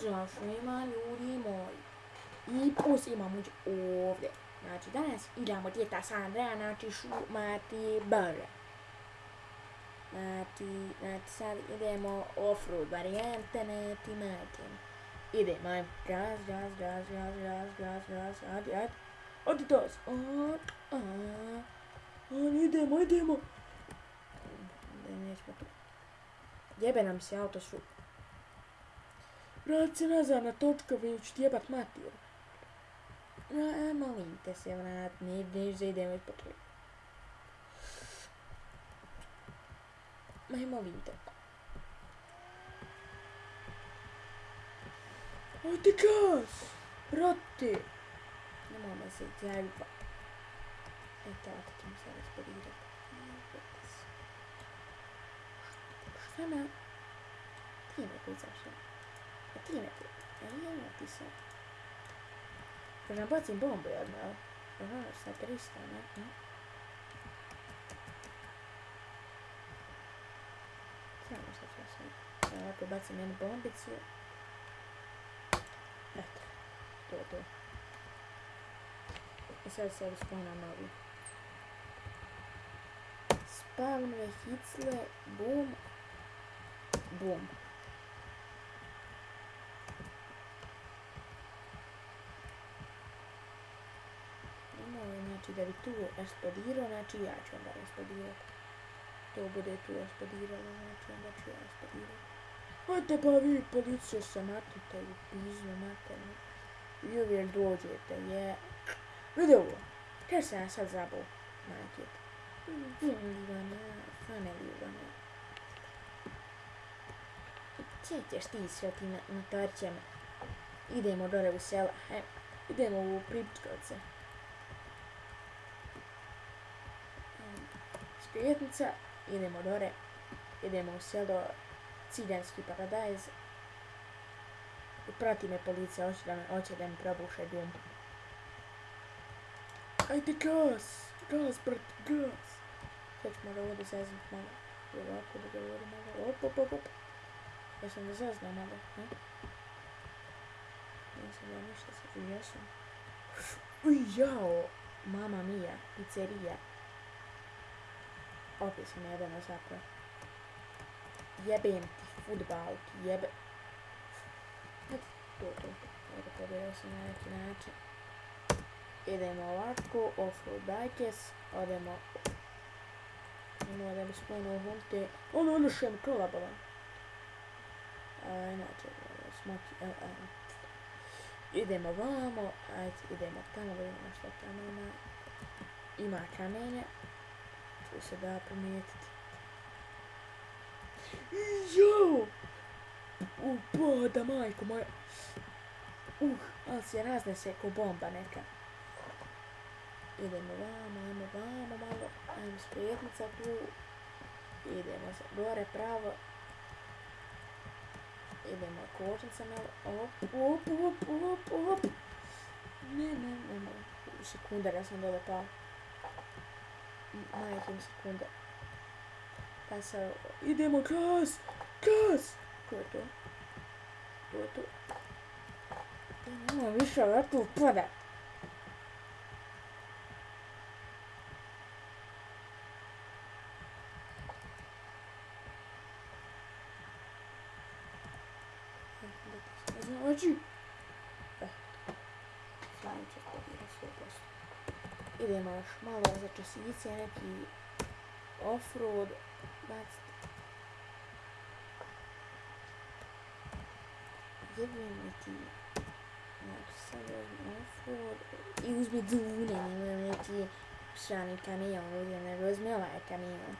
Zašto ima ljudi moji? I plus imamo ovdje. Znači danas igramo djeta Sandra, znači šumati brže. Znači, znači sad idemo off-road varijante, neti mati. Idemo, ajmo. Gaz, gaz, gaz, gaz, gaz, gaz, gaz, ajde, ajde. Odi to. Idemo, idemo. Da nećemo tu. Jebe nam se auto su. Rajcena Zanatočkovič jebat mater. Na, emalinte se vrátni, když zajdeme potom. Maj malinko. Utekáš! Proti! Nemáme se jít, já jdu pak. Je to, a teď musím rozpodírat. Vůbec. Sama. Ty je nebudu zašel. Pisaš? Ja nije me pisao. Kad nam bacim bombu jedno, jel? Aha, sa 300, ne? Samo što ću sam. Ovako bacim jednu bombicu. Eto, to je to. I sad se spawna novi. Spavnove hicle, boom, boom. Nemoj, znači da bi tu eksplodirao, znači ja ću onda eksplodirati. To bude tu eksplodiralo, znači onda ću ja eksplodirati. Ajde pa vi policija se matite u piznu maternu. I uvijek dođete, je. Vidi ovo. Kaj se ja sad zabao? Majke. Ivana, stvarno Ivana. Sjećaš ti sve ti na, na tarćama. Idemo dole u sela. He, idemo u Pribičkovce. Sprijetnica. Idemo dole. Idemo u selo Ciljanski paradajz. Prati me policija, hoće da me, hoće da mi probuše dom. Ajde gas! Gas, brat, gas! Sad ćemo da ovdje zeznut malo. Ovako da govorim malo. Op, op, op, op. Ja sam da zeznao malo, ne? Nisam ja ništa sad, jesam. Uj, jao! Mama mia, pizzerija. Opet sam jedan zapravo. Jebem ti futbal, ti jebe... To, to. Evo, pobjero sam na neki način. Idemo ovako, offroad bikes, odemo... Idemo da bi spomenuo hunte. Ono, mi kolabala. Inače, smoki, a, a. Idemo vamo, ajde, idemo tamo, vidimo što tamo ima. Ima kamenje. Tu se da primijetiti. Jo! U, majko moja. Uh, ali se raznese ko bomba neka. Idemo vamo, ajmo vamo malo. Ajmo spetnica tu. Idemo gore pravo. Idemo kočnica malo. Op, op, op, op, op. Ne, ne, ne, ne. Sekundar, ja sam dole pao. Majke sekundar. Pa se... Idemo, gas! Gas! Ko je to? Ko je to? Ja nemoj više ovako upada. Znači... Idemo još malo za časice, neki offroad, baciti. Jebim neki, znači sad uzmem offroad i uzmi dune, nemoj neki strani kamion, uzmem, nego uzmi ovaj kamion.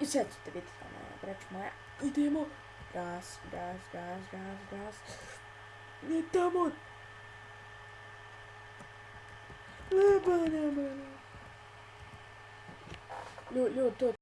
I sad ćete biti ono, brać moja, idemo, gas, gas, gas, gas, gas, ne tamo, Выбора, блин. Лю, лю, тут.